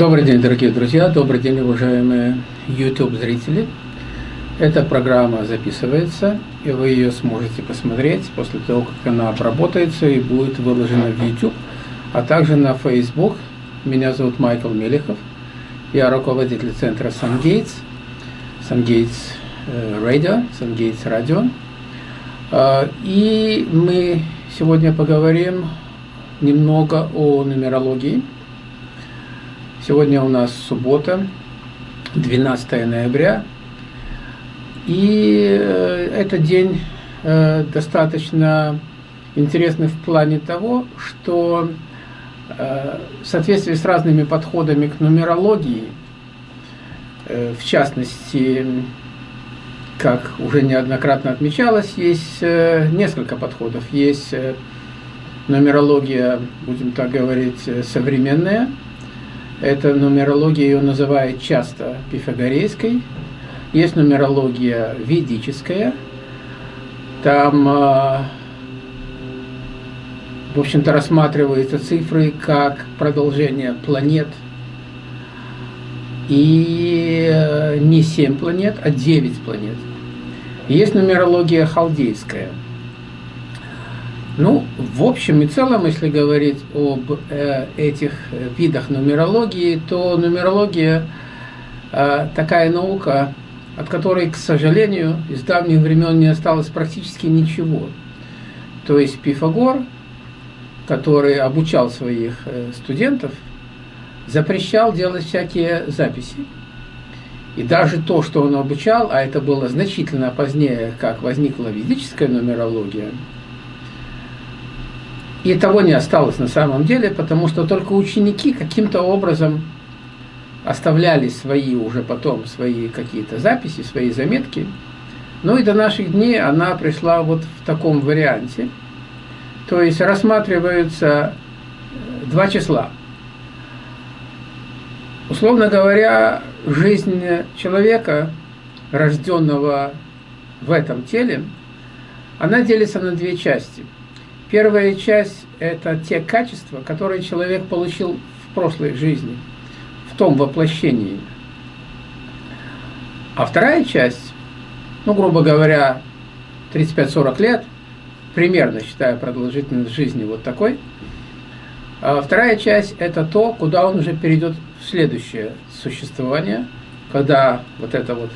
Добрый день, дорогие друзья, добрый день, уважаемые YouTube-зрители. Эта программа записывается, и вы ее сможете посмотреть после того, как она обработается и будет выложена в YouTube, а также на Facebook. Меня зовут Майкл Мелехов, я руководитель центра SunGates, SunGates Radio, SunGates Radio. И мы сегодня поговорим немного о нумерологии. Сегодня у нас суббота, 12 ноября, и э, этот день э, достаточно интересный в плане того, что э, в соответствии с разными подходами к нумерологии, в частности, как уже неоднократно отмечалось, есть несколько подходов. Есть нумерология, будем так говорить, современная. Эта нумерология ее называют часто пифагорейской. Есть нумерология ведическая. Там, а, в общем-то, рассматриваются цифры как продолжение планет. И э, не 7 планет, а 9 планет. Есть нумерология халдейская – ну, в общем и целом, если говорить об э, этих видах нумерологии, то нумерология э, такая наука, от которой, к сожалению, из давних времен не осталось практически ничего. То есть Пифагор, который обучал своих э, студентов, запрещал делать всякие записи. И даже то, что он обучал, а это было значительно позднее, как возникла ведическая нумерология, и того не осталось на самом деле, потому что только ученики каким-то образом оставляли свои уже потом, свои какие-то записи, свои заметки. Ну и до наших дней она пришла вот в таком варианте. То есть рассматриваются э, два числа. Условно говоря, жизнь человека, рожденного в этом теле, она делится на две части – Первая часть – это те качества, которые человек получил в прошлой жизни, в том воплощении. А вторая часть, ну, грубо говоря, 35-40 лет, примерно считая продолжительность жизни вот такой, а вторая часть – это то, куда он уже перейдет в следующее существование, когда вот это вот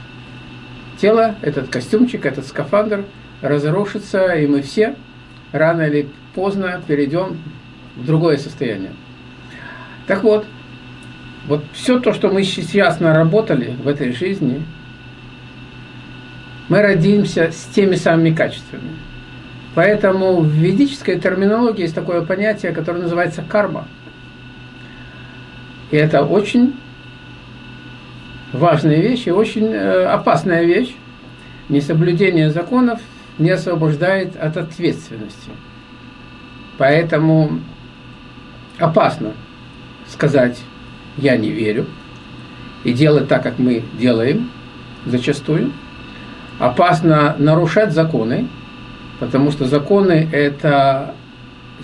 тело, этот костюмчик, этот скафандр разрушится, и мы все – рано или поздно перейдем в другое состояние. Так вот, вот все то, что мы сейчас наработали в этой жизни, мы родимся с теми самыми качествами. Поэтому в ведической терминологии есть такое понятие, которое называется карма. И это очень важная вещь и очень э, опасная вещь. Несоблюдение законов не освобождает от ответственности. Поэтому опасно сказать «я не верю» и делать так, как мы делаем зачастую. Опасно нарушать законы, потому что законы – это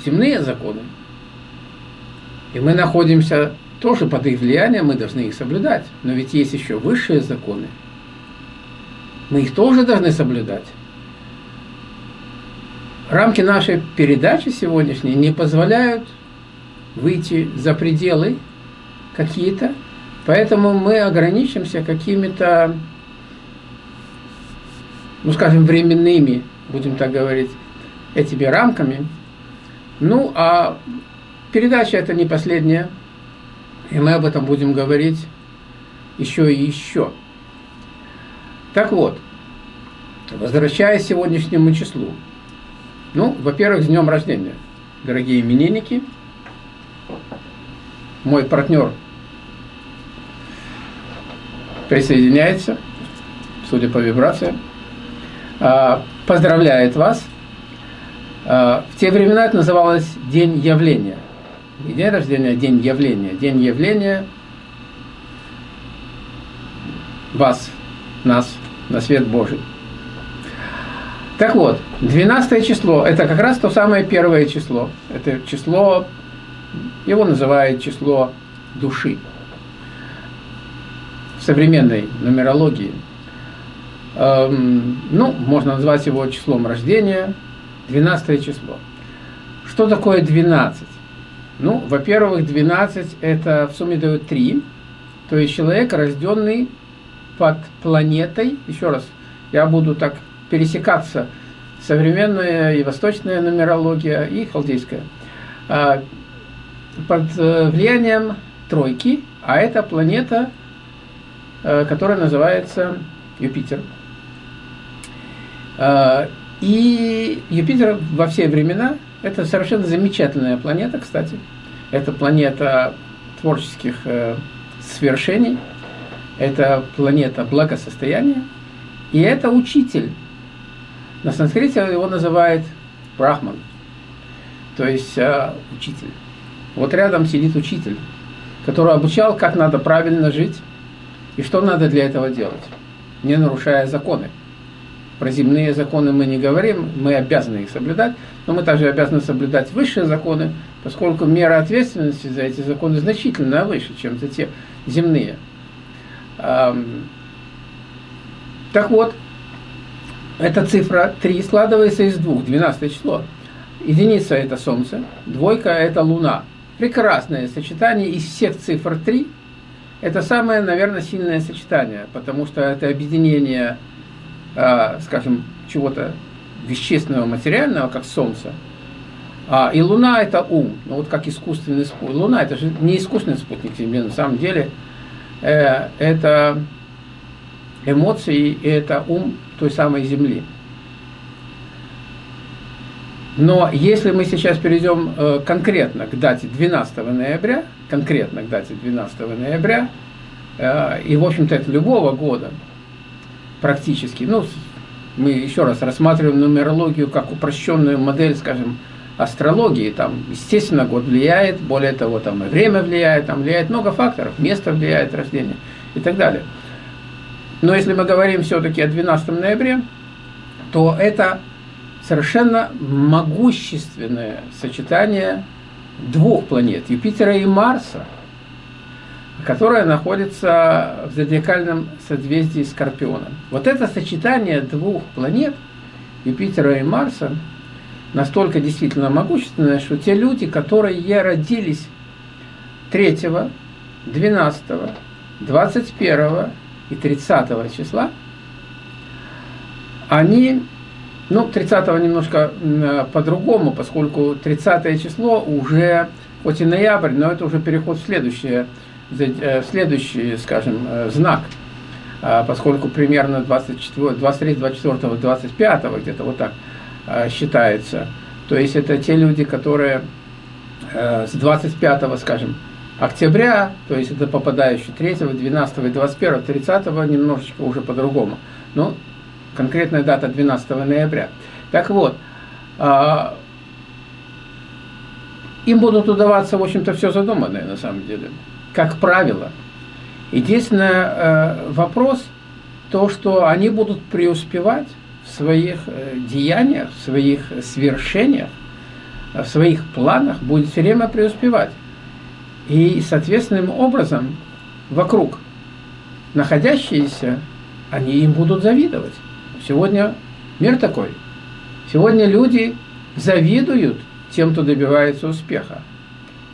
земные законы. И мы находимся тоже под их влиянием, мы должны их соблюдать. Но ведь есть еще высшие законы. Мы их тоже должны соблюдать рамки нашей передачи сегодняшней не позволяют выйти за пределы какие-то, поэтому мы ограничимся какими-то, ну скажем, временными, будем так говорить, этими рамками. Ну, а передача это не последняя, и мы об этом будем говорить еще и еще. Так вот, возвращаясь к сегодняшнему числу, ну, во-первых, с днем рождения, дорогие именинники. Мой партнер присоединяется, судя по вибрациям. А, поздравляет вас. А, в те времена это называлось День явления. Не день рождения, а день явления. День явления вас, нас, на свет Божий. Так вот, 12 число – это как раз то самое первое число. Это число, его называют число души. в современной нумерологии. Эм, ну, можно назвать его числом рождения, 12 число. Что такое 12? Ну, во-первых, 12 это в сумме дает 3, то есть человек, рожденный под планетой, еще раз, я буду так пересекаться, современная и восточная нумерология, и халдейская, а, под э, влиянием тройки, а это планета, э, которая называется Юпитер. А, и Юпитер во все времена – это совершенно замечательная планета, кстати. Это планета творческих э, свершений, это планета благосостояния, и это учитель. На санскрите его называют брахман, то есть э, учитель. Вот рядом сидит учитель, который обучал, как надо правильно жить и что надо для этого делать, не нарушая законы. Про земные законы мы не говорим, мы обязаны их соблюдать, но мы также обязаны соблюдать высшие законы, поскольку мера ответственности за эти законы значительно выше, чем за те земные. Так вот, эта цифра 3 складывается из двух, 12 число. Единица – это Солнце, двойка – это Луна. Прекрасное сочетание из всех цифр 3. Это самое, наверное, сильное сочетание, потому что это объединение, а, скажем, чего-то вещественного, материального, как Солнце. А, и Луна – это ум, ну вот как искусственный спутник. Луна – это же не искусственный спутник Земли, на самом деле э, это эмоции, и это ум той самой Земли. Но если мы сейчас перейдем э, конкретно к дате 12 ноября, конкретно к дате 12 ноября, э, и, в общем-то, это любого года практически, ну, мы еще раз рассматриваем нумерологию как упрощенную модель, скажем, астрологии, там, естественно, год влияет, более того, там и время влияет, там влияет много факторов, место влияет, рождение и так далее. Но если мы говорим все-таки о 12 ноябре, то это совершенно могущественное сочетание двух планет, Юпитера и Марса, которое находится в зодиакальном созвездии Скорпиона. Вот это сочетание двух планет, Юпитера и Марса, настолько действительно могущественное, что те люди, которые родились 3, 12, 21 и 30 числа, они, ну, 30 немножко по-другому, поскольку 30 число уже, хоть и ноябрь, но это уже переход в следующее, э, в следующий, скажем, э, знак, а, поскольку примерно 24, 23, 24, 25 где-то вот так э, считается. То есть это те люди, которые с 25, скажем, октября, то есть это попадающие 3, 12, 21, 30 немножечко уже по-другому. Ну, конкретная дата 12 ноября. Так вот, а, им будут удаваться, в общем-то, все задуманное на самом деле, как правило. Единственный э, вопрос, то, что они будут преуспевать в своих э, деяниях, в своих свершениях, в своих планах, будет все время преуспевать. И, соответственным образом, вокруг находящиеся, они им будут завидовать. Сегодня мир такой. Сегодня люди завидуют тем, кто добивается успеха.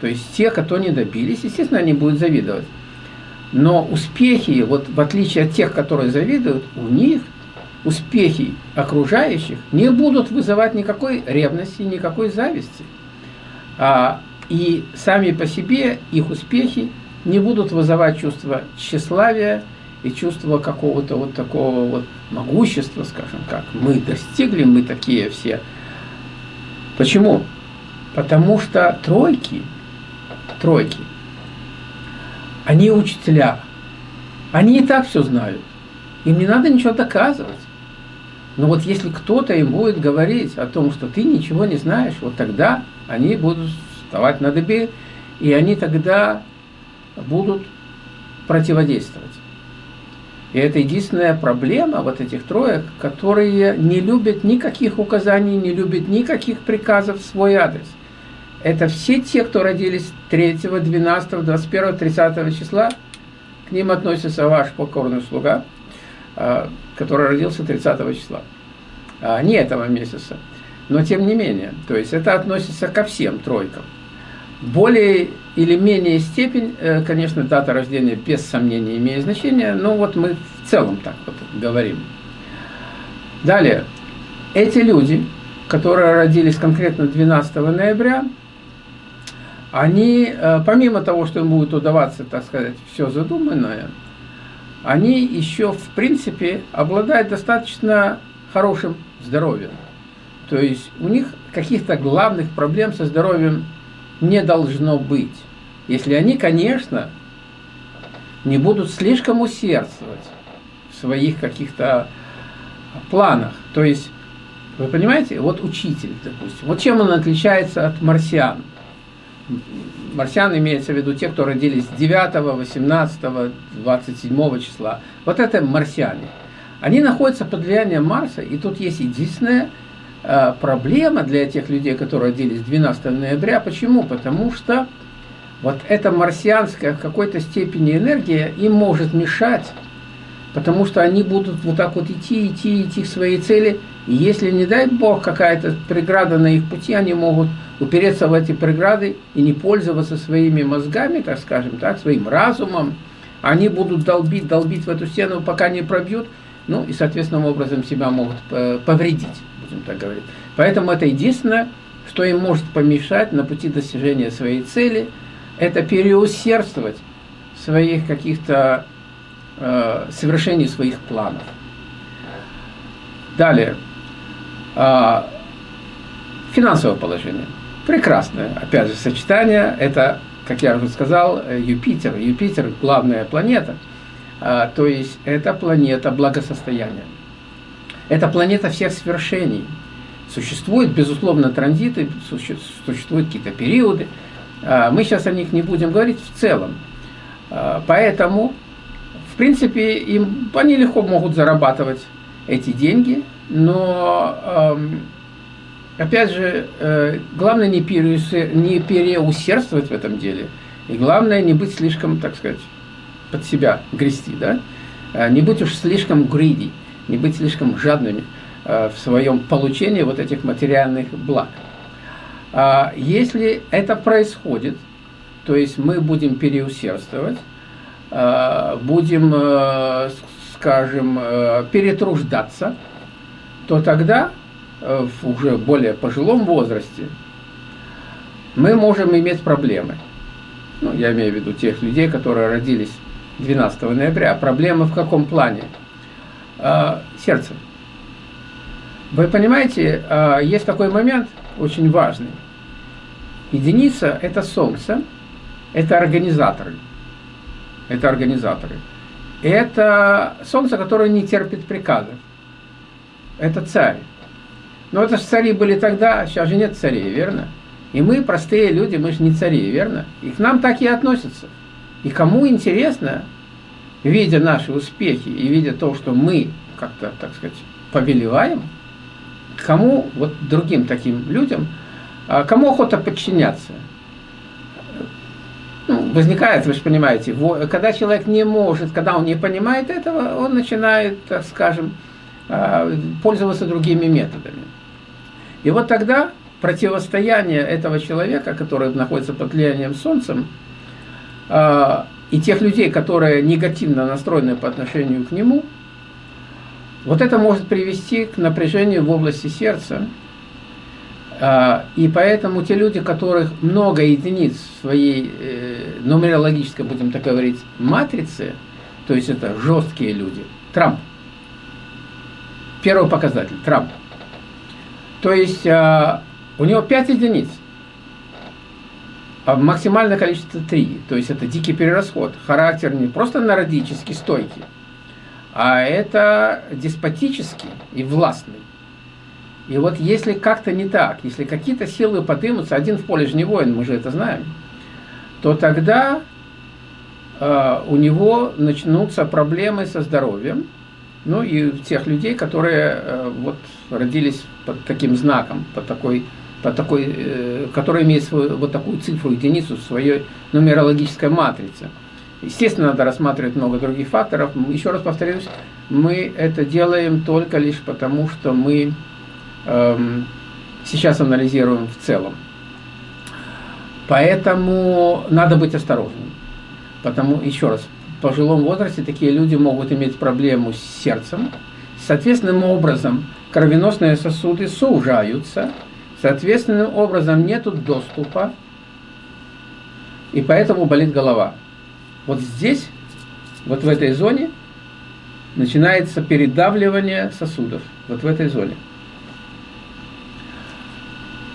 То есть те, кто не добились, естественно, они будут завидовать. Но успехи, вот в отличие от тех, которые завидуют, у них успехи окружающих не будут вызывать никакой ревности, никакой зависти. А и сами по себе их успехи не будут вызывать чувство тщеславия и чувство какого-то вот такого вот могущества, скажем как. Мы достигли, мы такие все. Почему? Потому что тройки, тройки, они учителя. Они и так все знают. Им не надо ничего доказывать. Но вот если кто-то им будет говорить о том, что ты ничего не знаешь, вот тогда они будут вставать на дыбе, и они тогда будут противодействовать. И это единственная проблема вот этих троек, которые не любят никаких указаний, не любят никаких приказов в свой адрес. Это все те, кто родились 3, 12, 21, 30 числа, к ним относится ваш покорный слуга, а, который родился 30 числа, а, не этого месяца. Но тем не менее, то есть это относится ко всем тройкам. Более или менее степень, э, конечно, дата рождения без сомнения имеет значение, но вот мы в целом так вот говорим. Далее, эти люди, которые родились конкретно 12 ноября, они, э, помимо того, что им будет удаваться, так сказать, все задуманное, они еще, в принципе, обладают достаточно хорошим здоровьем. То есть у них каких-то главных проблем со здоровьем не должно быть. Если они, конечно, не будут слишком усердствовать в своих каких-то планах. То есть, вы понимаете, вот учитель, допустим, вот чем он отличается от марсиан? Марсиан имеется в виду те, кто родились 9, 18, 27 числа. Вот это марсиане. Они находятся под влиянием Марса, и тут есть единственная э, проблема для тех людей, которые родились 12 ноября. Почему? Потому что вот эта марсианская в какой-то степени энергия им может мешать, потому что они будут вот так вот идти, идти, идти к своей цели. И если, не дай Бог, какая-то преграда на их пути, они могут упереться в эти преграды и не пользоваться своими мозгами, так скажем, так, своим разумом. Они будут долбить, долбить в эту стену, пока не пробьют, ну и, соответственным образом, себя могут э, повредить, будем так говорить. Поэтому это единственное, что им может помешать на пути достижения своей цели, это переусердствовать в своих каких-то э, совершении своих планов. Далее. Э, финансовое положение. Прекрасное, опять же, сочетание. Это, как я уже сказал, Юпитер. Юпитер – главная планета. А, то есть это планета благосостояния. Это планета всех свершений. Существуют, безусловно, транзиты, существуют какие-то периоды. А, мы сейчас о них не будем говорить в целом. А, поэтому, в принципе, им, они легко могут зарабатывать эти деньги, но опять же, э, главное не, переусердствовать в этом деле. И главное не быть слишком, так сказать, под себя грести, да? Э, не быть уж слишком greedy, не быть слишком жадными э, в своем получении вот этих материальных благ. А если это происходит, то есть мы будем переусердствовать, будем, скажем, перетруждаться, то тогда Э, в уже более пожилом возрасте, мы можем иметь проблемы. Ну, я имею в виду тех людей, которые родились 12 ноября. Проблемы в каком плане? Э, сердце. Вы понимаете, э, есть такой момент очень важный. Единица – это Солнце, это организаторы. Это организаторы. Это Солнце, которое не терпит приказов. Это царь. Но это же цари были тогда, сейчас же нет царей, верно? И мы, простые люди, мы же не цари, верно? И к нам так и относятся. И кому интересно, видя наши успехи и видя то, что мы как-то, так сказать, повелеваем, кому, вот другим таким людям, а кому охота подчиняться? Ну, возникает, вы же понимаете, когда человек не может, когда он не понимает этого, он начинает, так скажем, а, пользоваться другими методами. И вот тогда противостояние этого человека, который находится под влиянием Солнцем, а, и тех людей, которые негативно настроены по отношению к нему, вот это может привести к напряжению в области сердца. А, и поэтому те люди, которых много единиц в своей э, нумерологической, будем так говорить, матрице, то есть это жесткие люди, Трамп, Первый показатель, Трамп. То есть э, у него 5 единиц, а максимальное количество 3. То есть это дикий перерасход. Характер не просто народический, стойкий, а это деспотический и властный. И вот если как-то не так, если какие-то силы подымутся, один в поле же не воин, мы же это знаем, то тогда э, у него начнутся проблемы со здоровьем, ну и тех людей, которые э, вот родились под таким знаком, под такой, под такой, э, имеет свою, вот такую цифру, единицу в своей нумерологической матрице. Естественно, надо рассматривать много других факторов. Еще раз повторюсь, мы это делаем только лишь потому, что мы эм, сейчас анализируем в целом. Поэтому надо быть осторожным. Потому, еще раз, в пожилом возрасте такие люди могут иметь проблему с сердцем. Соответственным образом кровеносные сосуды сужаются, соответственным образом нет доступа, и поэтому болит голова. Вот здесь, вот в этой зоне, начинается передавливание сосудов. Вот в этой зоне.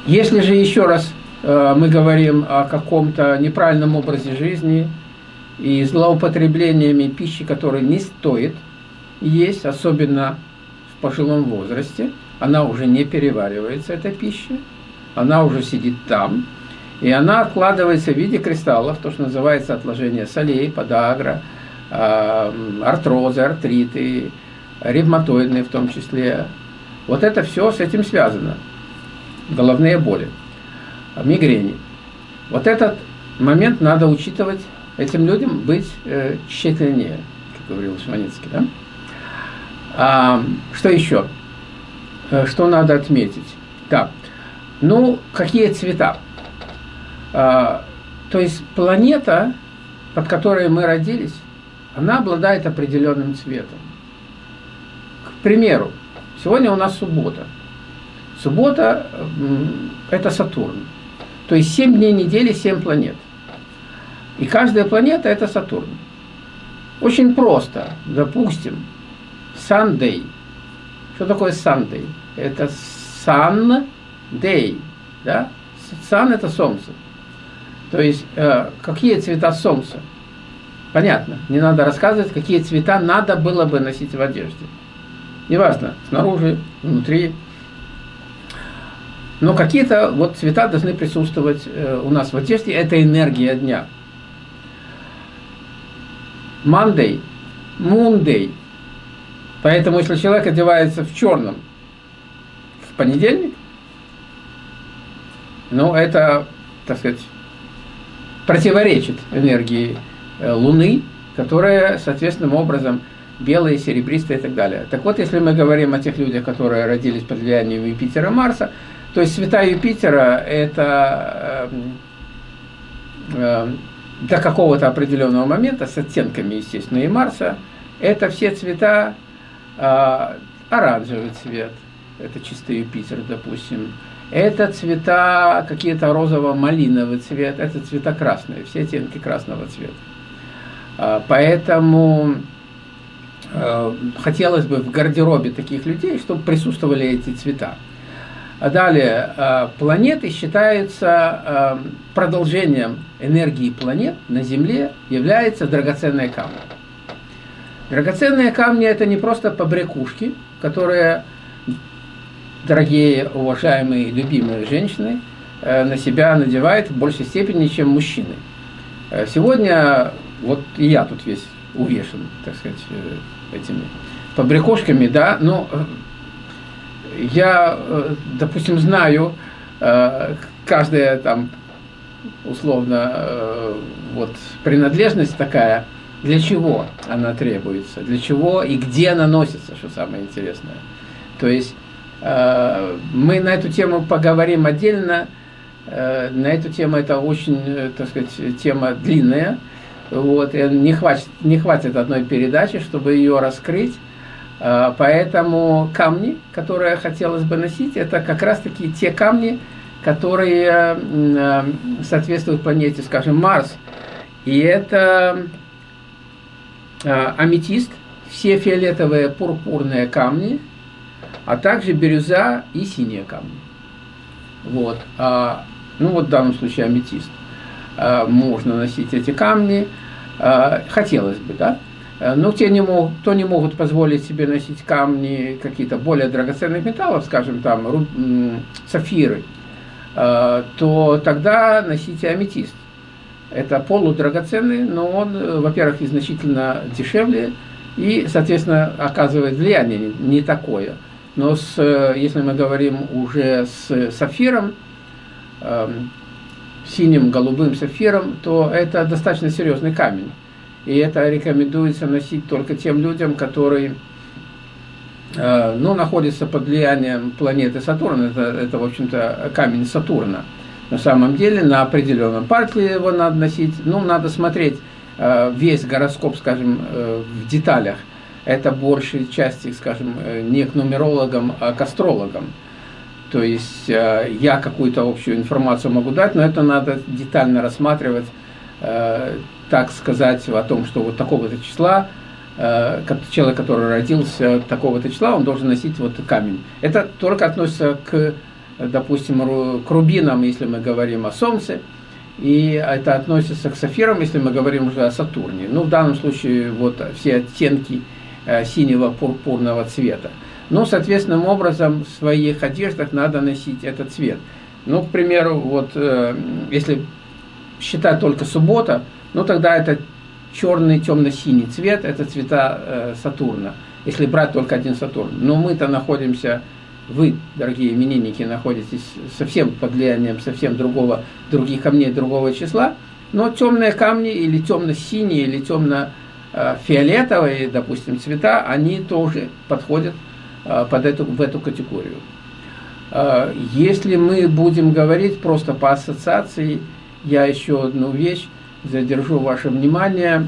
Если же еще раз э, мы говорим о каком-то неправильном образе жизни и злоупотреблениями пищи, которой не стоит есть, особенно в пожилом возрасте, она уже не переваривается, эта пища, она уже сидит там, и она откладывается в виде кристаллов, то, что называется отложение солей, подагра, а, артрозы, артриты, ревматоидные в том числе. Вот это все с этим связано. Головные боли, мигрени. Вот этот момент надо учитывать, этим людям быть э, тщательнее, как говорил Шваницкий. Да? А, что еще? Э, что надо отметить? Так, ну, какие цвета? А, то есть планета, под которой мы родились, она обладает определенным цветом. К примеру, сегодня у нас суббота. Суббота – это Сатурн. То есть 7 дней недели, 7 планет. И каждая планета – это Сатурн. Очень просто. Допустим, Sunday. Что такое Sunday? Это Sun Day. Да? Sun – это Солнце. То есть, э, какие цвета солнца? Понятно, не надо рассказывать, какие цвета надо было бы носить в одежде. Неважно, снаружи, внутри. Но какие-то вот цвета должны присутствовать э, у нас в одежде. Это энергия дня. Monday, Monday. Поэтому, если человек одевается в черном понедельник, ну, это, так сказать, противоречит энергии э, Луны, которая, соответственным образом, белая, серебристая и так далее. Так вот, если мы говорим о тех людях, которые родились под влиянием Юпитера и Марса, то есть цвета Юпитера – это э, э, до какого-то определенного момента, с оттенками, естественно, и Марса, это все цвета, э, оранжевый цвет, это чистый Юпитер, допустим, это цвета какие-то розово-малиновый цвет, это цвета красные, все оттенки красного цвета. А, поэтому э, хотелось бы в гардеробе таких людей, чтобы присутствовали эти цвета. А далее, планеты считаются продолжением энергии планет на Земле, являются драгоценные камни. Драгоценные камни – это не просто побрякушки, которые дорогие, уважаемые, любимые женщины э, на себя надевают в большей степени, чем мужчины. Э, сегодня, вот и я тут весь увешан, так сказать, э, этими побрякушками, да, но я, допустим, знаю, каждая там, условно, вот принадлежность такая, для чего она требуется, для чего и где она носится, что самое интересное. То есть мы на эту тему поговорим отдельно. Э, на эту тему это очень, э, так сказать, тема длинная. Вот, и не хватит, не хватит одной передачи, чтобы ее раскрыть. Поэтому камни, которые хотелось бы носить, это как раз-таки те камни, которые соответствуют планете, скажем, Марс. И это аметист, все фиолетовые пурпурные камни – а также бирюза и синие камни. Вот. А, ну вот в данном случае аметист. А, можно носить эти камни, а, хотелось бы, да. Но те, не мог, кто не могут позволить себе носить камни какие-то более драгоценных металлов, скажем, там руб, сафиры, то тогда носите аметист. Это полудрагоценный, но он, во-первых, значительно дешевле и, соответственно, оказывает влияние не такое – но с, э, если мы говорим уже с сапфиром, э, синим, голубым сапфиром, то это достаточно серьезный камень. и это рекомендуется носить только тем людям, которые э, ну, находятся под влиянием планеты Сатурн. Это, это в общем-то, камень Сатурна. На самом деле, на определенном партии его надо носить. Ну, надо смотреть э, весь гороскоп, скажем, э, в деталях. Это большей части, скажем, не к нумерологам, а к астрологам. То есть я какую-то общую информацию могу дать, но это надо детально рассматривать так сказать о том, что вот такого-то числа, э, человек, который родился такого-то числа, он должен носить вот камень. Это только относится к, допустим, к рубинам, если мы говорим о Солнце, и это относится к сафирам, если мы говорим уже о Сатурне. Ну, в данном случае вот все оттенки э, синего пурпурного цвета. Но, соответственным образом, в своих одеждах надо носить этот цвет. Ну, к примеру, вот э, если считать только суббота, ну тогда это черный темно-синий цвет, это цвета э, Сатурна, если брать только один Сатурн. Но мы-то находимся, вы, дорогие именинники, находитесь совсем под влиянием совсем другого, других камней другого числа, но темные камни или темно-синие, или темно-фиолетовые, допустим, цвета, они тоже подходят э, под эту, в эту категорию. Э, если мы будем говорить просто по ассоциации, я еще одну вещь задержу ваше внимание,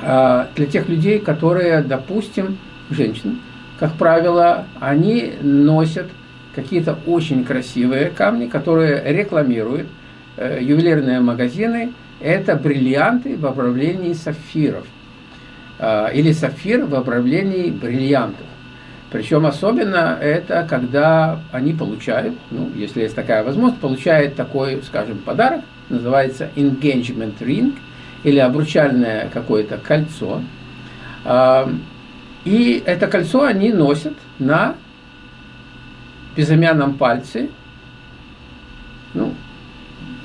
для тех людей, которые, допустим, женщины, как правило, они носят какие-то очень красивые камни, которые рекламируют э, ювелирные магазины. Это бриллианты в обрамлении сапфиров. А, или сапфир в обрамлении бриллиантов. Причем особенно это, когда они получают, ну, если есть такая возможность, получают такой, скажем, подарок, называется engagement ring, или обручальное какое-то кольцо. И это кольцо они носят на безымянном пальце. Ну,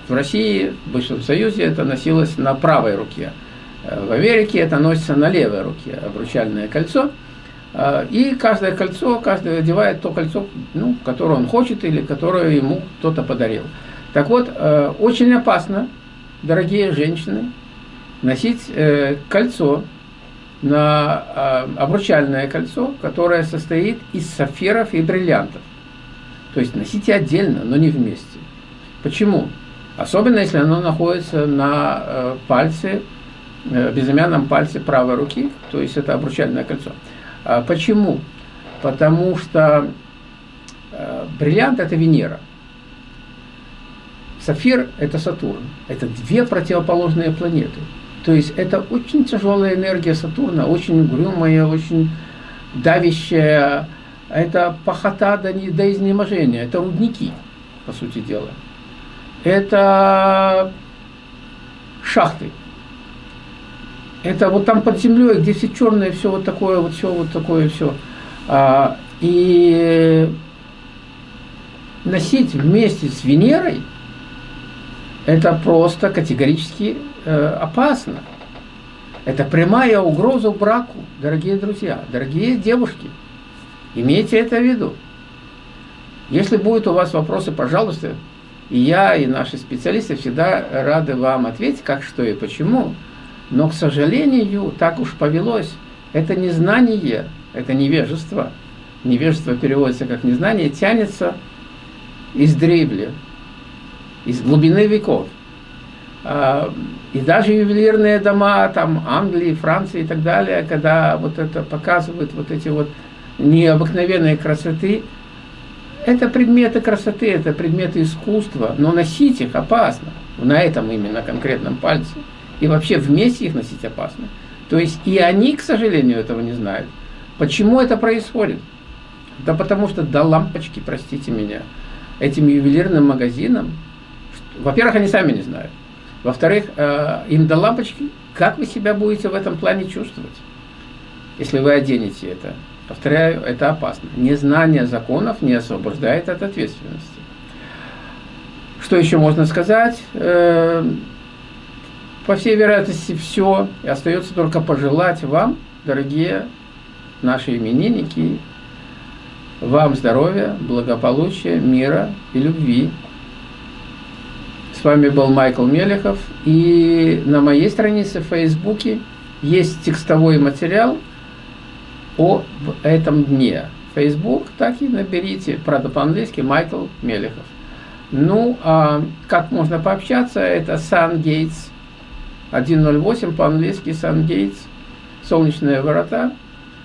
в России, в Бывшем Союзе это носилось на правой руке. Э, в Америке это носится на левой руке, обручальное кольцо – а, и каждое кольцо, каждый одевает то кольцо, ну, которое он хочет или которое ему кто-то подарил. Так вот, э, очень опасно, дорогие женщины, носить э, кольцо, на а, обручальное кольцо, которое состоит из сапфиров и бриллиантов. То есть носите отдельно, но не вместе. Почему? Особенно, если оно находится на пальце, безымянном пальце правой руки, то есть это обручальное кольцо. А почему? Потому что э, бриллиант – это Венера. Сафир – это Сатурн. Это две противоположные планеты. То есть это очень тяжелая энергия Сатурна, очень угрюмая, очень давящая. Это похота до, до изнеможения. Это рудники, по сути дела. Это шахты. Это вот там под землей, где все черное, все вот такое, вот все вот такое, все. А, и носить вместе с Венерой, это просто категорически э, опасно. Это прямая угроза браку, дорогие друзья, дорогие девушки. Имейте это в виду. Если будут у вас вопросы, пожалуйста, и я, и наши специалисты всегда рады вам ответить, как, что и почему. Но, к сожалению, так уж повелось. Это незнание, это невежество. Невежество переводится как незнание, тянется из древли, из глубины веков. А, и даже ювелирные дома там Англии, Франции и так далее, когда вот это показывают вот эти вот необыкновенные красоты, это предметы красоты, это предметы искусства, но носить их опасно, на этом именно конкретном пальце. И вообще вместе их носить опасно. То есть и они, к сожалению, этого не знают. Почему это происходит? Да потому что до лампочки, простите меня, этим ювелирным магазинам, во-первых, они сами не знают. Во-вторых, э, им до лампочки, как вы себя будете в этом плане чувствовать, если вы оденете это. Повторяю, это опасно. Незнание законов не освобождает от ответственности. Что еще можно сказать? Э, по всей вероятности, все. И остается только пожелать вам, дорогие наши именинники, вам здоровья, благополучия, мира и любви. С вами был Майкл Мелехов. И на моей странице в Фейсбуке есть текстовой материал о этом дне. Facebook, так и наберите, правда по-английски, Майкл Мелехов. Ну, а как можно пообщаться, это SunGates 108, по-английски SunGates, солнечные ворота,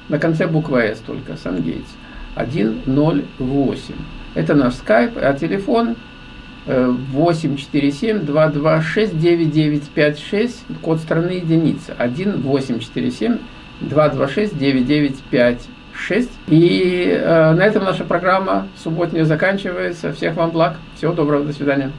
на конце буква S только, SunGates 108. Это наш скайп, а телефон 847-226-9956, код страны единица, 1-847-226-9956. И э, на этом наша программа субботняя заканчивается. Всех вам благ, всего доброго, до свидания.